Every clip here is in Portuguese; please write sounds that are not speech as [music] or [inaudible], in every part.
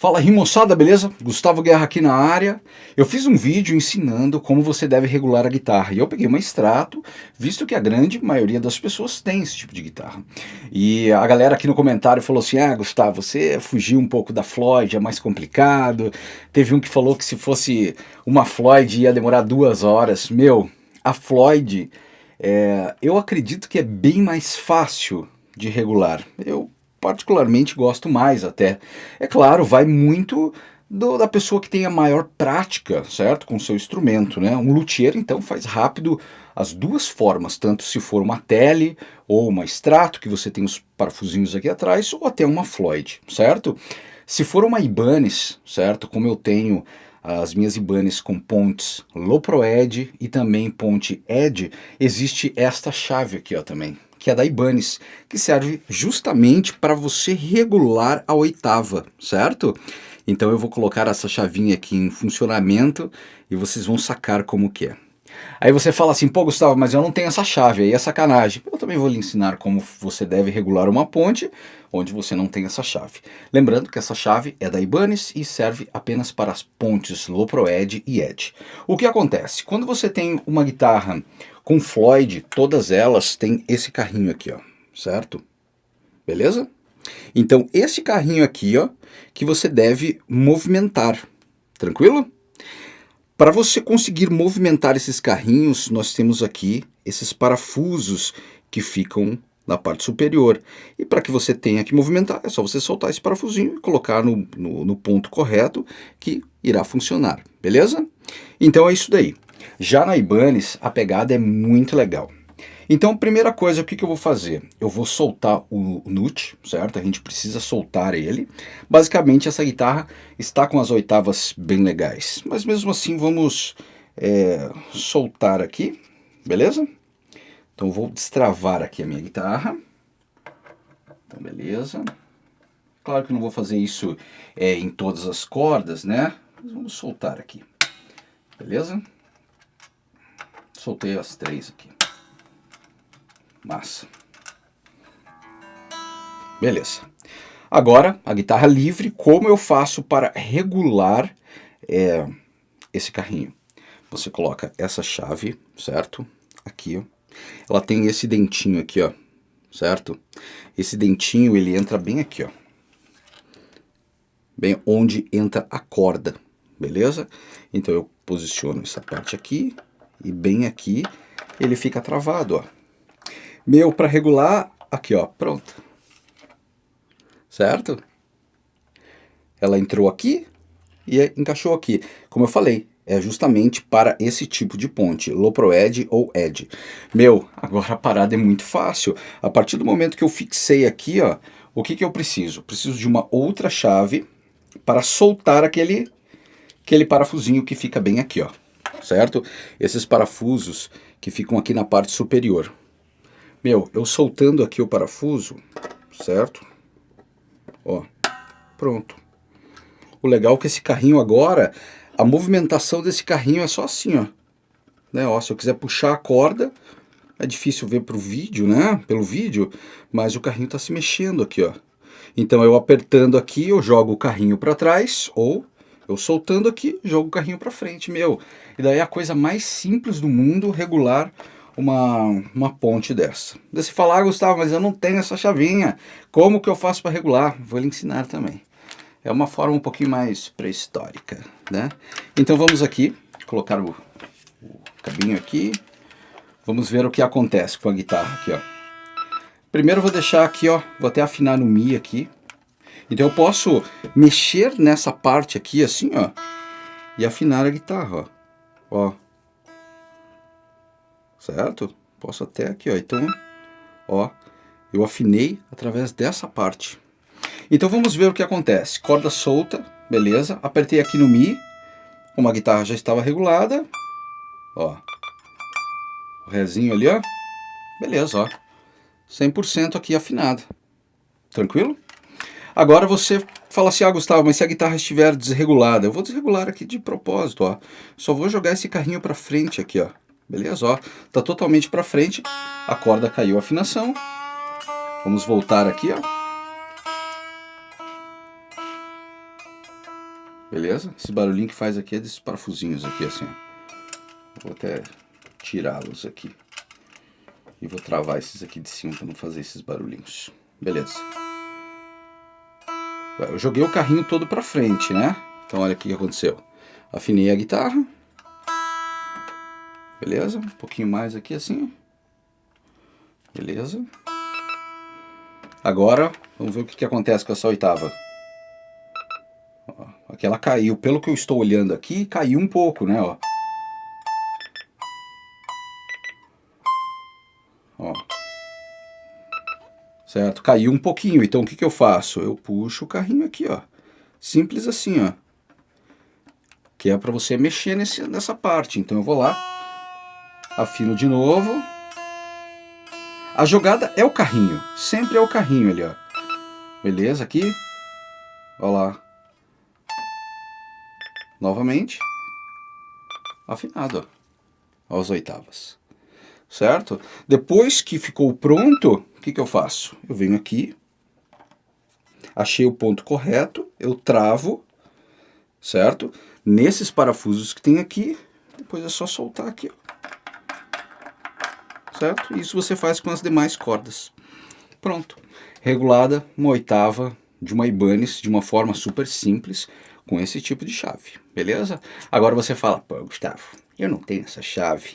Fala aí moçada, beleza? Gustavo Guerra aqui na área. Eu fiz um vídeo ensinando como você deve regular a guitarra e eu peguei uma extrato, visto que a grande maioria das pessoas tem esse tipo de guitarra. E a galera aqui no comentário falou assim, ah Gustavo, você fugiu um pouco da Floyd, é mais complicado. Teve um que falou que se fosse uma Floyd ia demorar duas horas. Meu, a Floyd, é, eu acredito que é bem mais fácil de regular. Eu particularmente gosto mais até. É claro, vai muito do, da pessoa que tem a maior prática, certo? Com o seu instrumento, né? Um luthier, então, faz rápido as duas formas, tanto se for uma tele ou uma extrato, que você tem os parafusinhos aqui atrás, ou até uma Floyd, certo? Se for uma Ibanez, certo? Como eu tenho as minhas Ibanez com pontes Low Pro Edge e também ponte Edge, existe esta chave aqui ó, também, que é da Ibanez, que serve justamente para você regular a oitava, certo? Então eu vou colocar essa chavinha aqui em funcionamento e vocês vão sacar como que é. Aí você fala assim, pô Gustavo, mas eu não tenho essa chave, aí é sacanagem. Eu também vou lhe ensinar como você deve regular uma ponte onde você não tem essa chave. Lembrando que essa chave é da Ibanez e serve apenas para as pontes Low Pro Edge e Edge. O que acontece? Quando você tem uma guitarra com Floyd, todas elas têm esse carrinho aqui, ó, certo? Beleza? Então, esse carrinho aqui, ó, que você deve movimentar, tranquilo? Para você conseguir movimentar esses carrinhos, nós temos aqui esses parafusos que ficam na parte superior. E para que você tenha que movimentar, é só você soltar esse parafusinho e colocar no, no, no ponto correto que irá funcionar, beleza? Então é isso daí. Já na Ibanez, a pegada é muito legal. Então, primeira coisa, o que, que eu vou fazer? Eu vou soltar o nut, certo? A gente precisa soltar ele. Basicamente, essa guitarra está com as oitavas bem legais. Mas mesmo assim, vamos é, soltar aqui, beleza? Então, vou destravar aqui a minha guitarra. Então, beleza. Claro que não vou fazer isso é, em todas as cordas, né? Mas vamos soltar aqui. Beleza? Soltei as três aqui. Massa. Beleza. Agora, a guitarra livre, como eu faço para regular é, esse carrinho? Você coloca essa chave, certo? Aqui. Ela tem esse dentinho aqui, ó, certo? Esse dentinho, ele entra bem aqui, ó. Bem onde entra a corda, beleza? Então eu posiciono essa parte aqui, e bem aqui ele fica travado, ó. Meu, para regular, aqui, ó, pronto. Certo? Ela entrou aqui e encaixou aqui. Como eu falei, é justamente para esse tipo de ponte, low pro edge ou edge. Meu, agora a parada é muito fácil. A partir do momento que eu fixei aqui, ó, o que, que eu preciso? Preciso de uma outra chave para soltar aquele, aquele parafusinho que fica bem aqui, ó certo? Esses parafusos que ficam aqui na parte superior. Meu, eu soltando aqui o parafuso, certo? Ó, pronto. O legal é que esse carrinho agora, a movimentação desse carrinho é só assim, ó. Né, ó se eu quiser puxar a corda, é difícil ver pro vídeo, né? Pelo vídeo, mas o carrinho está se mexendo aqui, ó. Então eu apertando aqui, eu jogo o carrinho para trás, ou eu soltando aqui, jogo o carrinho para frente, meu. E daí é a coisa mais simples do mundo regular uma, uma ponte dessa. Você falar, ah, Gustavo, mas eu não tenho essa chavinha. Como que eu faço para regular? Vou lhe ensinar também. É uma forma um pouquinho mais pré-histórica, né? Então vamos aqui, colocar o, o cabinho aqui. Vamos ver o que acontece com a guitarra aqui, ó. Primeiro vou deixar aqui, ó, vou até afinar no Mi aqui, então eu posso mexer nessa parte aqui assim, ó, e afinar a guitarra, ó. ó. Certo? Posso até aqui, ó. Então, ó, eu afinei através dessa parte. Então vamos ver o que acontece. Corda solta, beleza. Apertei aqui no Mi, como a guitarra já estava regulada, ó. O rezinho ali, ó. Beleza, ó. 100% aqui afinado. Tranquilo? Agora você fala assim, ah Gustavo, mas se a guitarra estiver desregulada, eu vou desregular aqui de propósito, ó. Só vou jogar esse carrinho para frente aqui, ó. Beleza, ó. Tá totalmente para frente, a corda caiu a afinação. Vamos voltar aqui, ó. Beleza? Esse barulhinho que faz aqui é desses parafusinhos aqui, assim. Vou até tirá-los aqui. E vou travar esses aqui de cima para não fazer esses barulhinhos. Beleza. Eu joguei o carrinho todo para frente, né? Então olha o que aconteceu. Afinei a guitarra. Beleza? Um pouquinho mais aqui assim. Beleza. Agora, vamos ver o que, que acontece com essa oitava. aqui ela caiu. Pelo que eu estou olhando aqui, caiu um pouco, né? Ó. Ó. Certo? Caiu um pouquinho. Então o que, que eu faço? Eu puxo o carrinho aqui, ó. Simples assim, ó. Que é para você mexer nesse, nessa parte. Então eu vou lá, afino de novo a jogada é o carrinho, sempre é o carrinho ali, ó. Beleza, aqui. Olha lá. Novamente. Afinado, ó. Aos oitavas. Certo? Depois que ficou pronto, o que, que eu faço? Eu venho aqui, achei o ponto correto, eu travo, certo? Nesses parafusos que tem aqui, depois é só soltar aqui, ó certo? Isso você faz com as demais cordas. Pronto. Regulada uma oitava de uma Ibanez de uma forma super simples com esse tipo de chave, beleza? Agora você fala, pô, Gustavo, eu não tenho essa chave,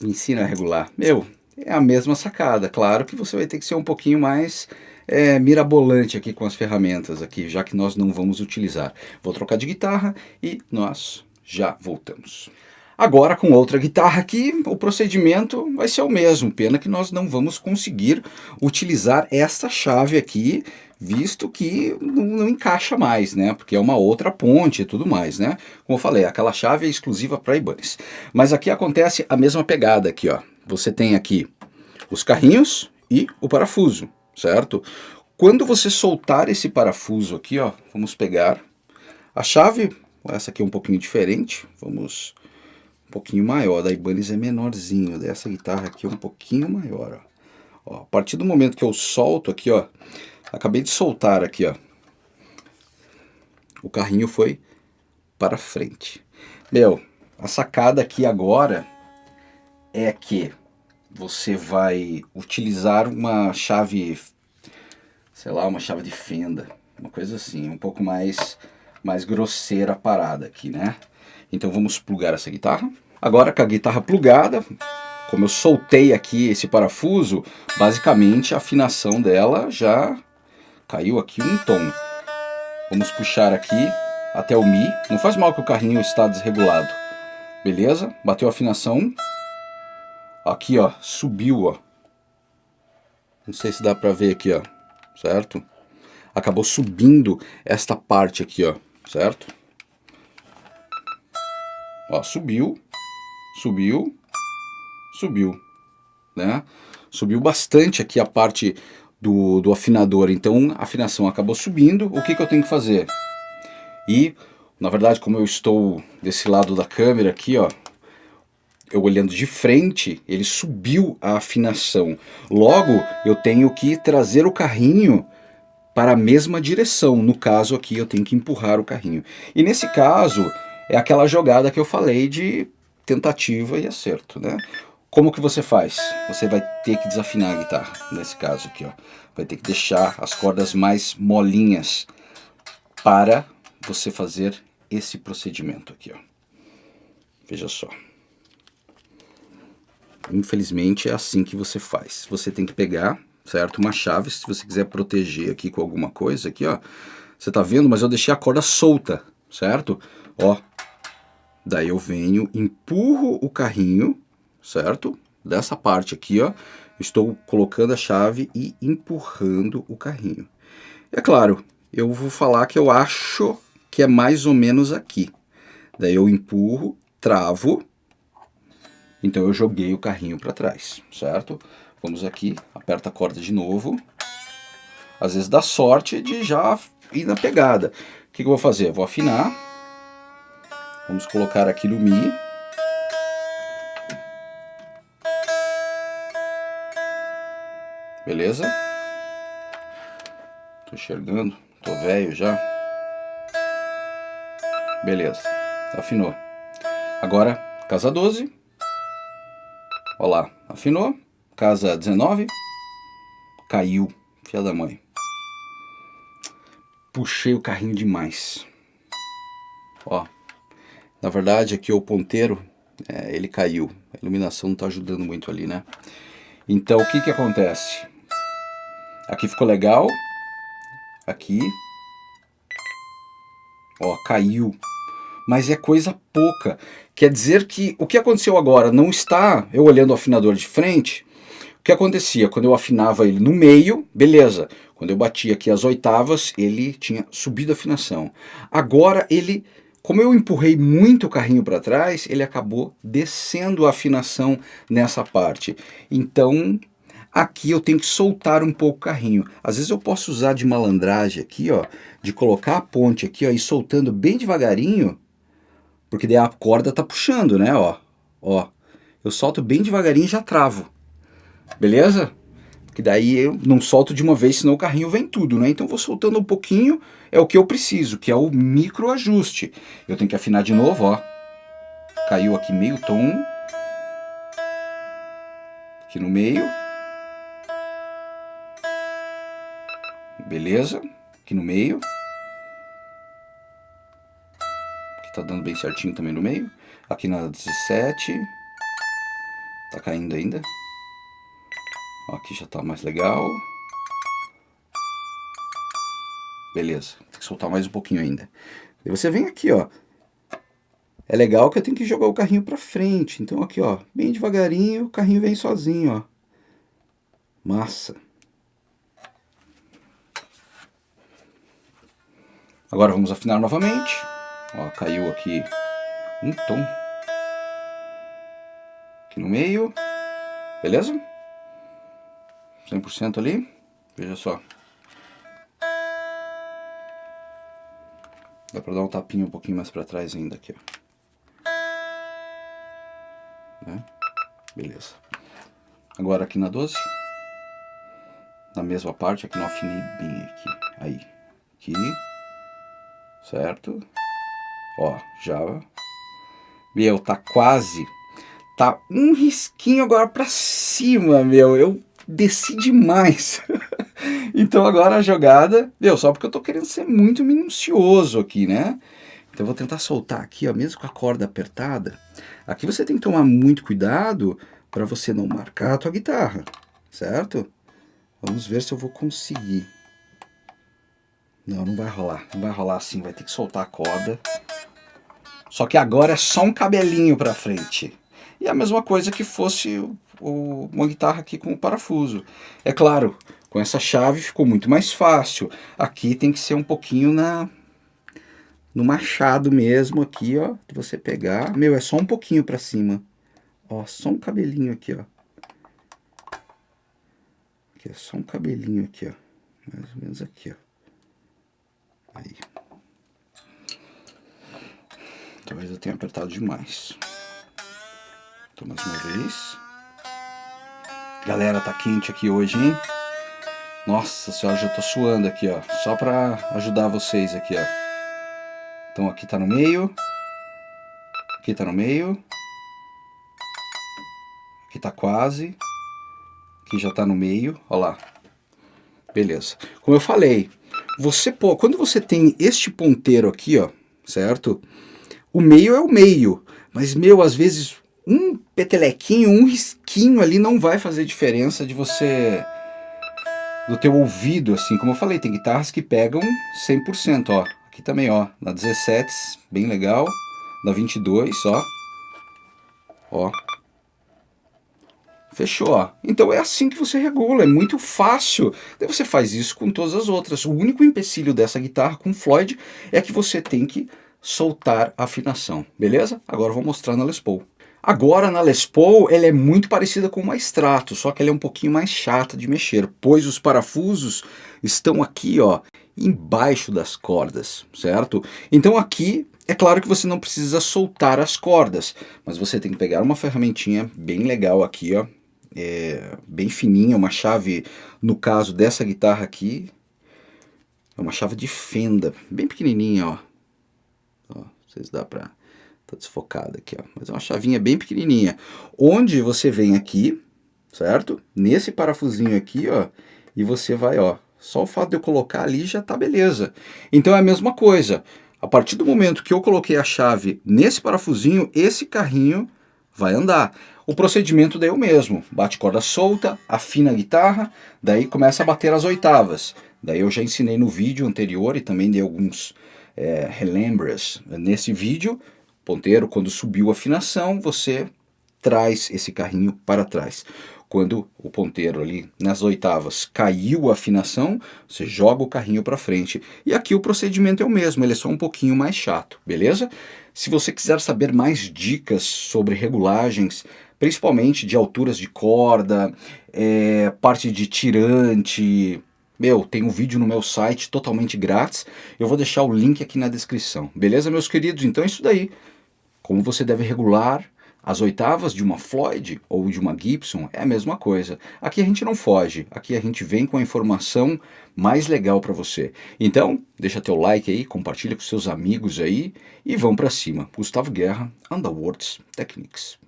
me ensina a regular. Meu, é a mesma sacada, claro que você vai ter que ser um pouquinho mais é, mirabolante aqui com as ferramentas aqui, já que nós não vamos utilizar. Vou trocar de guitarra e nós já voltamos. Agora com outra guitarra aqui, o procedimento vai ser o mesmo, pena que nós não vamos conseguir utilizar essa chave aqui, visto que não, não, encaixa mais, né? Porque é uma outra ponte e tudo mais, né? Como eu falei, aquela chave é exclusiva para Ibanez. Mas aqui acontece a mesma pegada aqui, ó. Você tem aqui os carrinhos e o parafuso, certo? Quando você soltar esse parafuso aqui, ó, vamos pegar a chave, essa aqui é um pouquinho diferente, vamos um pouquinho maior, da Ibanez é menorzinho, dessa guitarra aqui é um pouquinho maior, ó. ó. A partir do momento que eu solto aqui, ó, acabei de soltar aqui, ó, o carrinho foi para frente. Meu, a sacada aqui agora é que você vai utilizar uma chave, sei lá, uma chave de fenda, uma coisa assim, um pouco mais, mais grosseira a parada aqui, né? Então vamos plugar essa guitarra. Agora com a guitarra plugada, como eu soltei aqui esse parafuso, basicamente a afinação dela já caiu aqui um tom. Vamos puxar aqui até o Mi. Não faz mal que o carrinho está desregulado. Beleza? Bateu a afinação. Aqui, ó, subiu, ó. Não sei se dá pra ver aqui, ó. Certo? Acabou subindo esta parte aqui, ó. Certo? Ó, subiu, subiu, subiu, né? Subiu bastante aqui a parte do, do afinador, então a afinação acabou subindo. O que, que eu tenho que fazer? E, na verdade, como eu estou desse lado da câmera aqui, ó, eu olhando de frente, ele subiu a afinação. Logo, eu tenho que trazer o carrinho para a mesma direção. No caso aqui, eu tenho que empurrar o carrinho. E nesse caso, é aquela jogada que eu falei de tentativa e acerto, né? Como que você faz? Você vai ter que desafinar a guitarra, nesse caso aqui, ó. Vai ter que deixar as cordas mais molinhas para você fazer esse procedimento aqui, ó. Veja só. Infelizmente é assim que você faz. Você tem que pegar, certo? Uma chave, se você quiser proteger aqui com alguma coisa aqui, ó. Você tá vendo? Mas eu deixei a corda solta, certo? Ó, daí eu venho, empurro o carrinho, certo? Dessa parte aqui, ó, estou colocando a chave e empurrando o carrinho. É claro, eu vou falar que eu acho que é mais ou menos aqui. Daí eu empurro, travo, então eu joguei o carrinho para trás, certo? Vamos aqui, aperta a corda de novo. Às vezes dá sorte de já ir na pegada. O que, que eu vou fazer? Eu vou afinar Vamos colocar aqui no Mi. Beleza? Tô enxergando, tô velho já. Beleza, afinou. Agora, casa 12. Olha lá, afinou. Casa 19. Caiu, filha da mãe. Puxei o carrinho demais. Ó, na verdade aqui o ponteiro, é, ele caiu. A iluminação não está ajudando muito ali, né? Então o que que acontece? Aqui ficou legal. Aqui. Ó, caiu. Mas é coisa pouca. Quer dizer que o que aconteceu agora não está eu olhando o afinador de frente. Que acontecia? Quando eu afinava ele no meio, beleza. Quando eu batia aqui as oitavas, ele tinha subido a afinação. Agora ele como eu empurrei muito o carrinho para trás, ele acabou descendo a afinação nessa parte. Então, aqui eu tenho que soltar um pouco o carrinho. Às vezes eu posso usar de malandragem aqui, ó, de colocar a ponte aqui, ó, e soltando bem devagarinho, porque daí a corda tá puxando, né, ó. Ó, eu solto bem devagarinho e já travo. Beleza? que daí eu não solto de uma vez, senão o carrinho vem tudo, né? Então vou soltando um pouquinho, é o que eu preciso, que é o micro ajuste. Eu tenho que afinar de novo, ó. Caiu aqui meio tom. Aqui no meio. Beleza? Aqui no meio. Aqui tá dando bem certinho também no meio. Aqui na 17. Tá caindo ainda. Aqui já está mais legal. Beleza, tem que soltar mais um pouquinho ainda. E você vem aqui, ó. É legal que eu tenho que jogar o carrinho para frente. Então aqui, ó, bem devagarinho, o carrinho vem sozinho, ó. Massa. Agora vamos afinar novamente. Ó, caiu aqui um tom. Aqui no meio. Beleza? 100% ali. Veja só. Dá pra dar um tapinho um pouquinho mais pra trás ainda aqui, ó. Né? Beleza. Agora aqui na 12. Na mesma parte, aqui não afinei bem aqui. Aí. Aqui. Certo? Ó, já... Meu, tá quase... Tá um risquinho agora pra cima, meu. Eu desci demais. [laughs] então agora a jogada, deu só porque eu tô querendo ser muito minucioso aqui, né? Então eu vou tentar soltar aqui, ó, mesmo com a corda apertada. Aqui você tem que tomar muito cuidado para você não marcar a tua guitarra, certo? Vamos ver se eu vou conseguir. Não, não vai rolar. Não vai rolar assim, vai ter que soltar a corda. Só que agora é só um cabelinho para frente. E a mesma coisa que fosse o, uma guitarra aqui com o parafuso. É claro, com essa chave ficou muito mais fácil. Aqui tem que ser um pouquinho na no machado mesmo aqui, ó, de você pegar. Meu, é só um pouquinho para cima. Ó, só um cabelinho aqui, ó. Aqui é só um cabelinho aqui, ó. Mais ou menos aqui, ó. Aí. Talvez eu tenha apertado demais. Então, mais uma vez. Galera, tá quente aqui hoje, hein? Nossa senhora, já tô suando aqui, ó. Só pra ajudar vocês aqui, ó. Então aqui tá no meio. Aqui tá no meio. Aqui tá quase. Aqui já tá no meio, ó lá. Beleza. Como eu falei, você pô, quando você tem este ponteiro aqui, ó, certo? O meio é o meio, mas meu, às vezes um petelequinho, um risquinho ali não vai fazer diferença de você... do teu ouvido, assim, como eu falei, tem guitarras que pegam 100%, ó. Aqui também, ó, na 17, bem legal. Na 22, ó. Ó. Fechou, ó. Então é assim que você regula, é muito fácil. Daí você faz isso com todas as outras. O único empecilho dessa guitarra com Floyd é que você tem que soltar a afinação, beleza? Agora eu vou mostrar na Les Paul. Agora na Les Paul ela é muito parecida com uma Strato, só que ela é um pouquinho mais chata de mexer, pois os parafusos estão aqui ó, embaixo das cordas, certo? Então aqui é claro que você não precisa soltar as cordas, mas você tem que pegar uma ferramentinha bem legal aqui, ó, é, bem fininha, uma chave, no caso dessa guitarra aqui, é uma chave de fenda, bem pequenininha, ó. ó se dá para... Tá desfocada aqui, ó. Mas é uma chavinha bem pequenininha. Onde você vem aqui, certo? Nesse parafusinho aqui, ó. E você vai, ó. Só o fato de eu colocar ali já tá beleza. Então é a mesma coisa. A partir do momento que eu coloquei a chave nesse parafusinho, esse carrinho vai andar. O procedimento daí é o mesmo. Bate corda solta, afina a guitarra, daí começa a bater as oitavas. Daí eu já ensinei no vídeo anterior e também dei alguns é, relembras nesse vídeo. Ponteiro, quando subiu a afinação, você traz esse carrinho para trás. Quando o ponteiro ali nas oitavas caiu a afinação, você joga o carrinho para frente. E aqui o procedimento é o mesmo, ele é só um pouquinho mais chato, beleza? Se você quiser saber mais dicas sobre regulagens, principalmente de alturas de corda, é, parte de tirante, meu, tem um vídeo no meu site totalmente grátis, eu vou deixar o link aqui na descrição. Beleza, meus queridos? Então é isso daí. Como você deve regular as oitavas de uma Floyd ou de uma Gibson é a mesma coisa. Aqui a gente não foge, aqui a gente vem com a informação mais legal para você. Então, deixa teu like aí, compartilha com seus amigos aí e vão para cima. Gustavo Guerra, Underworlds Techniques.